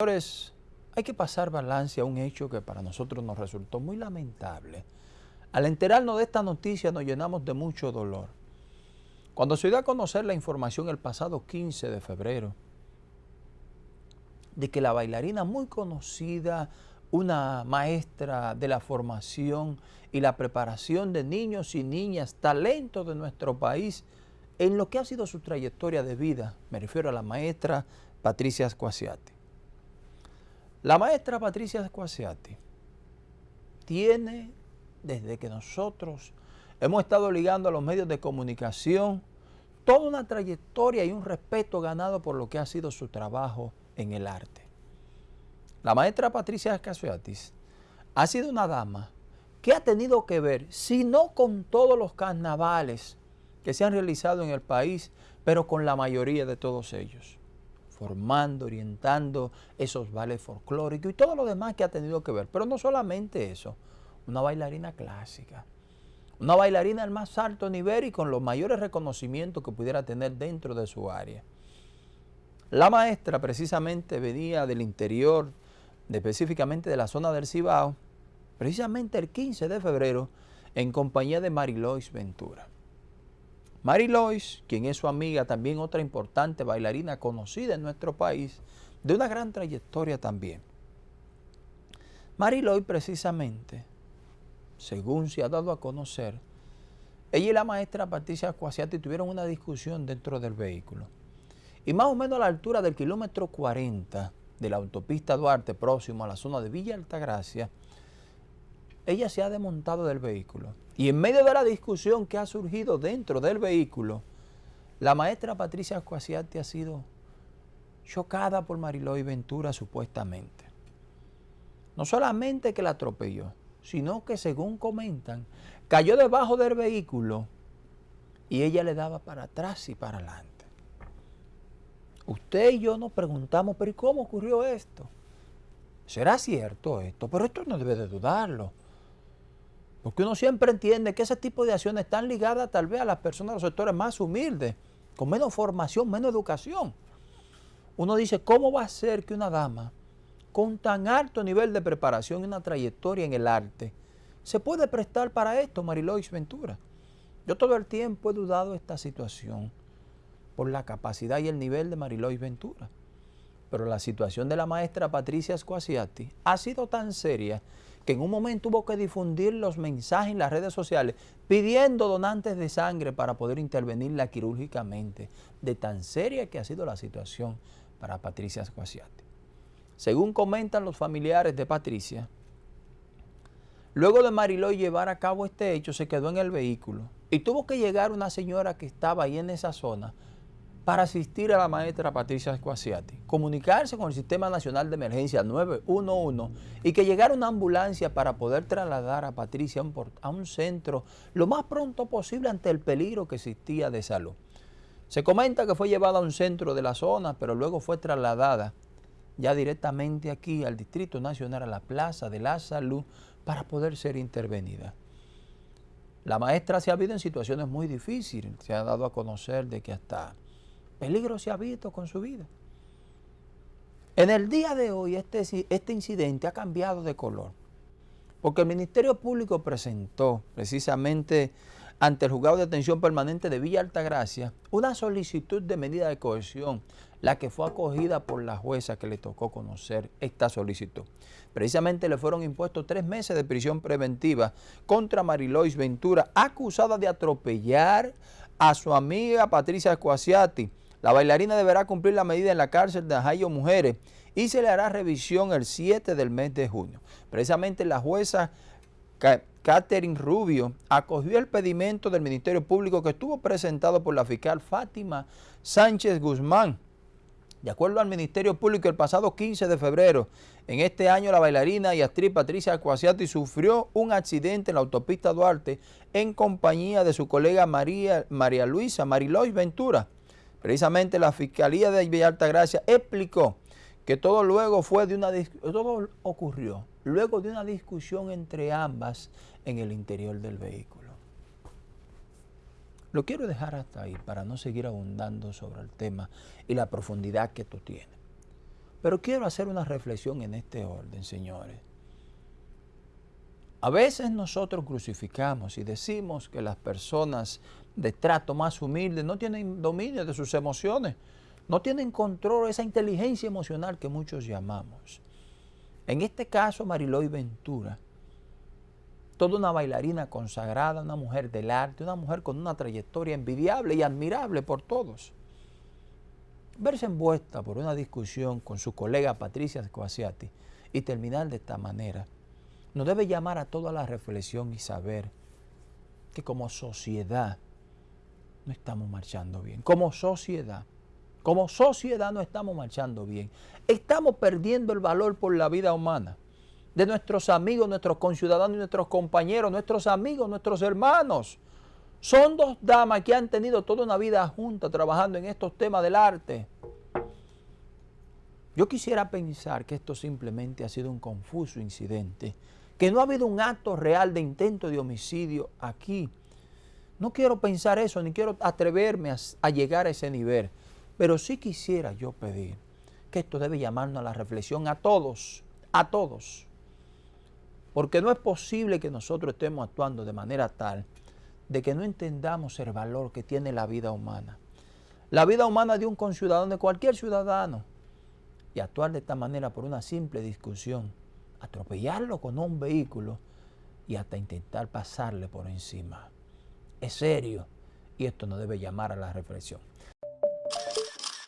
Señores, hay que pasar balance a un hecho que para nosotros nos resultó muy lamentable. Al enterarnos de esta noticia nos llenamos de mucho dolor. Cuando se dio a conocer la información el pasado 15 de febrero de que la bailarina muy conocida, una maestra de la formación y la preparación de niños y niñas, talentos de nuestro país, en lo que ha sido su trayectoria de vida, me refiero a la maestra Patricia Ascuasiati. La maestra Patricia Ascuasiati tiene, desde que nosotros hemos estado ligando a los medios de comunicación, toda una trayectoria y un respeto ganado por lo que ha sido su trabajo en el arte. La maestra Patricia Ascuasiati ha sido una dama que ha tenido que ver, si no con todos los carnavales que se han realizado en el país, pero con la mayoría de todos ellos, formando, orientando esos bailes folclóricos y todo lo demás que ha tenido que ver. Pero no solamente eso, una bailarina clásica, una bailarina al más alto nivel y con los mayores reconocimientos que pudiera tener dentro de su área. La maestra precisamente venía del interior, específicamente de la zona del Cibao, precisamente el 15 de febrero, en compañía de Marilois Ventura. Mary Lois, quien es su amiga, también otra importante bailarina conocida en nuestro país, de una gran trayectoria también. Mary Lois precisamente, según se ha dado a conocer, ella y la maestra Patricia Cuasiati tuvieron una discusión dentro del vehículo. Y más o menos a la altura del kilómetro 40 de la autopista Duarte, próximo a la zona de Villa Altagracia, ella se ha desmontado del vehículo. Y en medio de la discusión que ha surgido dentro del vehículo, la maestra Patricia Ascuasiati ha sido chocada por Mariloy Ventura supuestamente. No solamente que la atropelló, sino que según comentan, cayó debajo del vehículo y ella le daba para atrás y para adelante. Usted y yo nos preguntamos, pero ¿y cómo ocurrió esto? ¿Será cierto esto? Pero esto no debe de dudarlo. Porque uno siempre entiende que ese tipo de acciones están ligadas tal vez a las personas de los sectores más humildes, con menos formación, menos educación. Uno dice, ¿cómo va a ser que una dama con tan alto nivel de preparación y una trayectoria en el arte se puede prestar para esto, Marilois Ventura? Yo todo el tiempo he dudado esta situación por la capacidad y el nivel de Marilois Ventura. Pero la situación de la maestra Patricia Squasiati ha sido tan seria que en un momento tuvo que difundir los mensajes en las redes sociales pidiendo donantes de sangre para poder intervenirla quirúrgicamente, de tan seria que ha sido la situación para Patricia Squasiati. Según comentan los familiares de Patricia, luego de Mariloy llevar a cabo este hecho, se quedó en el vehículo y tuvo que llegar una señora que estaba ahí en esa zona para asistir a la maestra Patricia Escuasiati, comunicarse con el Sistema Nacional de Emergencia 911 y que llegara una ambulancia para poder trasladar a Patricia a un centro lo más pronto posible ante el peligro que existía de salud. Se comenta que fue llevada a un centro de la zona, pero luego fue trasladada ya directamente aquí al Distrito Nacional, a la Plaza de la Salud, para poder ser intervenida. La maestra se ha visto en situaciones muy difíciles, se ha dado a conocer de que hasta peligro se ha visto con su vida. En el día de hoy este, este incidente ha cambiado de color, porque el Ministerio Público presentó precisamente ante el Juzgado de Atención Permanente de Villa Altagracia una solicitud de medida de cohesión, la que fue acogida por la jueza que le tocó conocer esta solicitud. Precisamente le fueron impuestos tres meses de prisión preventiva contra Marilois Ventura, acusada de atropellar a su amiga Patricia Escuasiati, la bailarina deberá cumplir la medida en la cárcel de Ajayo Mujeres y se le hará revisión el 7 del mes de junio. Precisamente la jueza Catherine Rubio acogió el pedimento del Ministerio Público que estuvo presentado por la fiscal Fátima Sánchez Guzmán. De acuerdo al Ministerio Público, el pasado 15 de febrero, en este año la bailarina y actriz Patricia Acuasiati sufrió un accidente en la autopista Duarte en compañía de su colega María, María Luisa Marilois Ventura. Precisamente la Fiscalía de Villa Altagracia explicó que todo luego fue de una todo ocurrió luego de una discusión entre ambas en el interior del vehículo. Lo quiero dejar hasta ahí para no seguir abundando sobre el tema y la profundidad que esto tiene. Pero quiero hacer una reflexión en este orden, señores. A veces nosotros crucificamos y decimos que las personas de trato más humilde no tienen dominio de sus emociones, no tienen control, esa inteligencia emocional que muchos llamamos. En este caso, Mariloy Ventura, toda una bailarina consagrada, una mujer del arte, una mujer con una trayectoria envidiable y admirable por todos. Verse envuelta por una discusión con su colega Patricia Scoasiati y terminar de esta manera, nos debe llamar a toda la reflexión y saber que como sociedad no estamos marchando bien. Como sociedad, como sociedad no estamos marchando bien. Estamos perdiendo el valor por la vida humana de nuestros amigos, nuestros conciudadanos nuestros compañeros, nuestros amigos, nuestros hermanos. Son dos damas que han tenido toda una vida juntas trabajando en estos temas del arte. Yo quisiera pensar que esto simplemente ha sido un confuso incidente, que no ha habido un acto real de intento de homicidio aquí. No quiero pensar eso, ni quiero atreverme a, llegar a ese nivel, pero sí quisiera yo pedir que esto debe llamarnos a la reflexión a todos, a todos. Porque no es posible que nosotros estemos actuando de manera tal de que no entendamos el valor que tiene la vida humana. La vida humana de un conciudadano, de cualquier ciudadano. Y actuar de esta manera por una simple discusión, atropellarlo con un vehículo y hasta intentar pasarle por encima. Es serio y esto nos debe llamar a la reflexión.